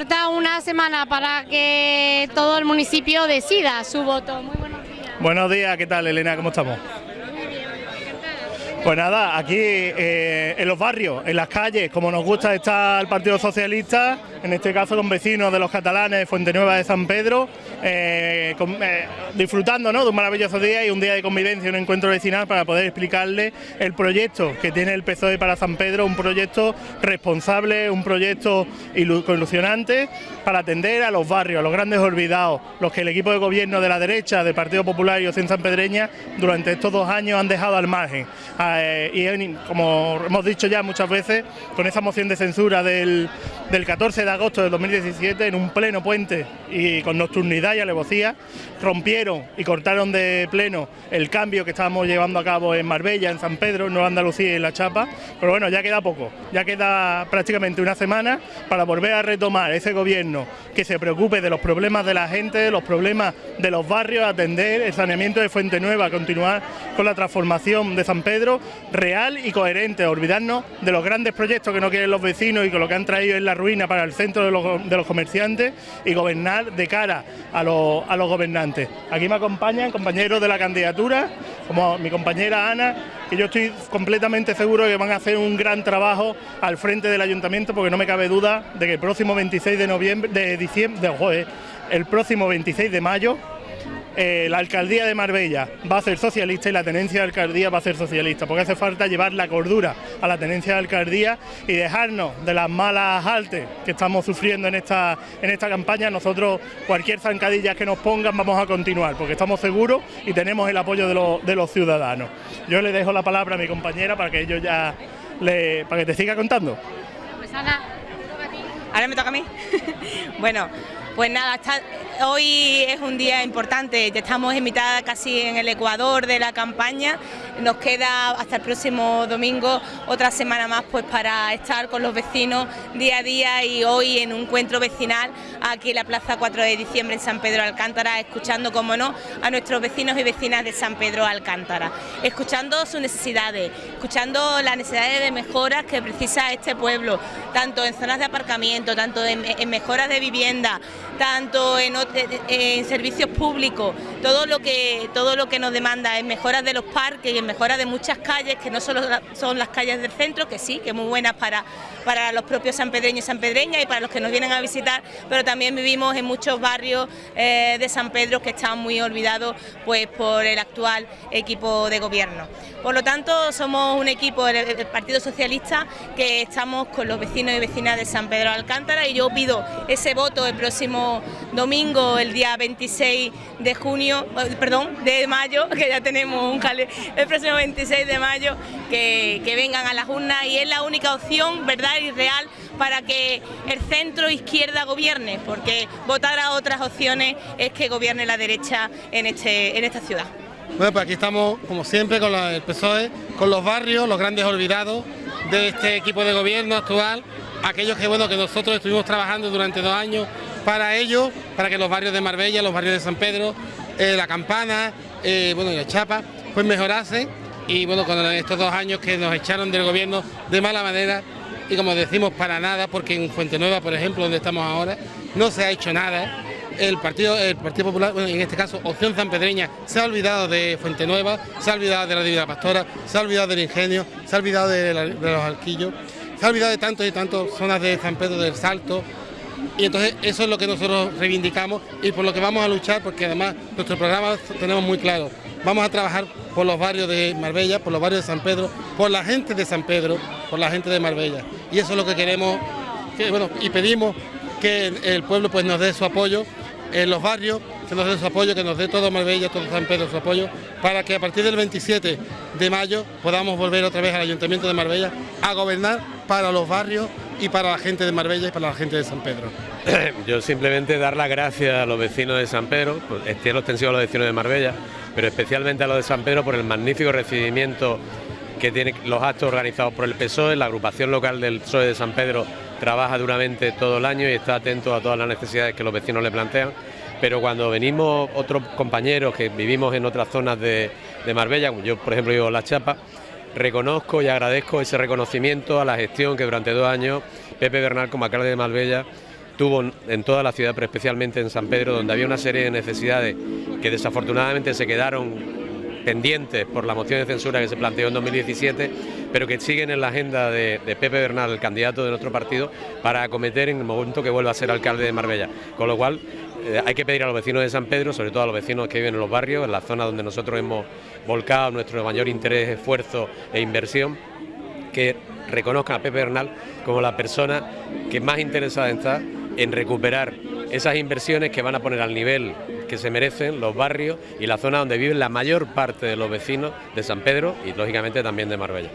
Falta una semana para que todo el municipio decida su voto. Muy buenos días. Buenos días, ¿qué tal Elena? ¿Cómo estamos? Pues nada, aquí eh, en los barrios, en las calles, como nos gusta estar el Partido Socialista, en este caso con vecinos de los catalanes de Fuente Nueva de San Pedro, eh, eh, disfrutando de un maravilloso día y un día de convivencia, un encuentro vecinal para poder explicarle el proyecto que tiene el PSOE para San Pedro, un proyecto responsable, un proyecto ilusionante para atender a los barrios, a los grandes olvidados, los que el equipo de gobierno de la derecha, del Partido Popular y Ocen San Pedreña, durante estos dos años han dejado al margen. Eh, y como hemos dicho ya muchas veces, con esa moción de censura del, 14 de agosto de 2017, en un pleno puente y con nocturnidad y alevosía, rompieron y cortaron de pleno el cambio que estábamos llevando a cabo en Marbella, en San Pedro, en Nueva Andalucía y en La Chapa, pero bueno, ya queda poco, ya queda prácticamente una semana para volver a retomar ese gobierno que se preocupe de los problemas de la gente, de los problemas de los barrios, atender el saneamiento de Fuente Nueva, continuar con la transformación de San Pedro real y coherente, olvidarnos de los grandes proyectos que no quieren los vecinos y que lo que han traído es la ruina para el centro de los, comerciantes y gobernar de cara a los, gobernantes. Aquí me acompañan compañeros de la candidatura, como mi compañera Ana, que yo estoy completamente seguro de que van a hacer un gran trabajo al frente del ayuntamiento porque no me cabe duda de que el próximo 26 de noviembre, de diciembre, de, el próximo 26 de mayo eh, la alcaldía de Marbella va a ser socialista y la tenencia de alcaldía va a ser socialista, porque hace falta llevar la cordura a la tenencia de alcaldía y dejarnos de las malas altes que estamos sufriendo en esta, en esta campaña. Nosotros, cualquier zancadilla que nos pongan, vamos a continuar, porque estamos seguros y tenemos el apoyo de, los ciudadanos. Yo le dejo la palabra a mi compañera para que ellos ya le, para que te siga contando. Pues Ana, ahora me toca a mí. bueno, pues nada, hoy es un día importante, ya estamos en mitad casi en el ecuador de la campaña, nos queda hasta el próximo domingo otra semana más pues para estar con los vecinos día a día y hoy en un encuentro vecinal aquí en la Plaza 4 de diciembre en San Pedro Alcántara, escuchando como no a nuestros vecinos y vecinas de San Pedro Alcántara, escuchando sus necesidades, escuchando las necesidades de mejoras que precisa este pueblo, tanto en zonas de aparcamiento, tanto en, mejoras de vivienda, tanto en, en, servicios públicos, todo lo que todo lo que nos demanda en mejoras de los parques y en mejoras de muchas calles, que no solo son las calles del centro, que sí, que muy buenas para, para los propios sanpedreños y sanpedreñas y para los que nos vienen a visitar, pero también vivimos en muchos barrios eh, de San Pedro que están muy olvidados pues por el actual equipo de gobierno. Por lo tanto, somos un equipo del Partido Socialista que estamos con los vecinos y vecinas de San Pedro Alcántara y yo pido ese voto el próximo domingo, el día 26 de junio, eh, perdón, de mayo, que ya tenemos un cale, el próximo 26 de mayo, que, que vengan a las urnas y es la única opción, ¿verdad? y real para que el centro izquierda gobierne, porque votar a otras opciones es que gobierne la derecha en, este, en esta ciudad. Bueno, pues aquí estamos, como siempre, con el PSOE, con los barrios, los grandes olvidados de este equipo de gobierno actual, aquellos que, bueno, que nosotros estuvimos trabajando durante dos años para ellos, para que los barrios de Marbella, los barrios de San Pedro, eh, La Campana, eh, bueno, y la Chapa, pues mejorasen. Y bueno, con estos dos años que nos echaron del gobierno de mala manera y como decimos para nada, porque en Fuente Nueva, por ejemplo, donde estamos ahora, no se ha hecho nada el Partido, el Partido Popular, en este caso Opción Pedreña, se ha olvidado de Fuente Nueva, se ha olvidado de la Divina Pastora, se ha olvidado del Ingenio, se ha olvidado de, los Alquillos, se ha olvidado de tantos y tantas zonas de San Pedro del Salto, y entonces eso es lo que nosotros reivindicamos y por lo que vamos a luchar, porque además nuestro programa tenemos muy claro, vamos a trabajar por los barrios de Marbella, por los barrios de San Pedro, por la gente de San Pedro, por la gente de Marbella, y eso es lo que queremos, bueno, y pedimos que el pueblo pues nos dé su apoyo en los barrios, que nos dé su apoyo, que nos dé todo Marbella, todo San Pedro su apoyo, para que a partir del 27 de mayo podamos volver otra vez al Ayuntamiento de Marbella a gobernar para los barrios y para la gente de Marbella y para la gente de San Pedro. Yo simplemente dar las gracias a los vecinos de San Pedro, pues, extiendo extensivo a los vecinos de Marbella, pero especialmente a los de San Pedro por el magnífico recibimiento que tienen los actos organizados por el PSOE, la agrupación local del PSOE de San Pedro trabaja duramente todo el año y está atento a todas las necesidades que los vecinos le plantean. Pero cuando venimos otros compañeros que vivimos en otras zonas de, Marbella, como yo por ejemplo vivo en La Chapa, reconozco y agradezco ese reconocimiento a la gestión que durante dos años Pepe Bernal como alcalde de Marbella tuvo en toda la ciudad, pero especialmente en San Pedro, donde había una serie de necesidades que desafortunadamente se quedaron pendientes por la moción de censura que se planteó en 2017, pero que siguen en la agenda de, Pepe Bernal, el candidato de nuestro partido, para acometer en el momento que vuelva a ser alcalde de Marbella. Con lo cual, eh, hay que pedir a los vecinos de San Pedro, sobre todo a los vecinos que viven en los barrios, en la zona donde nosotros hemos volcado nuestro mayor interés, esfuerzo e inversión, que reconozcan a Pepe Bernal como la persona que más interesada está en recuperar esas inversiones que van a poner al nivel que se merecen los barrios y la zona donde viven la mayor parte de los vecinos de San Pedro y lógicamente también de Marbella.